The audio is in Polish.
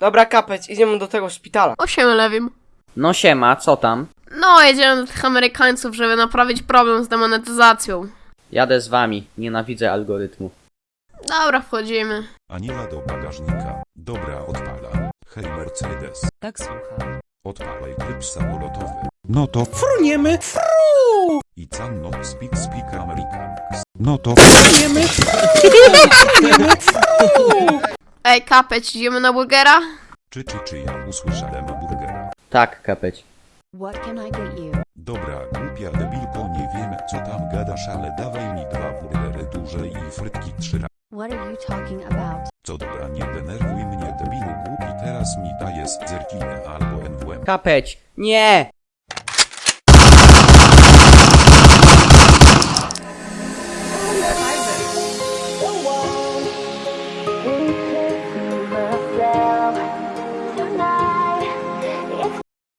Dobra, kapeć, idziemy do tego szpitala. Osiem lewim. No siema, co tam? No, jedziemy do tych Amerykańców, żeby naprawić problem z demonetyzacją. Jadę z wami, nienawidzę algorytmu. Dobra, wchodzimy. Aniela do bagażnika. Dobra, odpala. Hej Mercedes. Tak słucham. Odpalaj tryb samolotowy. No to fruniemy. I can not speak speak Americans. No to fruniemy. Ej, kapeć, idziemy na burgera? Czy czy czy ja usłyszałem burgera? Tak, kapeć. What can I get you? Dobra, głupia debilko, nie wiem co tam gadasz, ale dawaj mi dwa burgery duże i frytki trzy razy. What are you talking about? Co dobra, nie denerwuj mnie debilu głupi, teraz mi dajesz zerkinę albo NWM. Kapeć! Nie!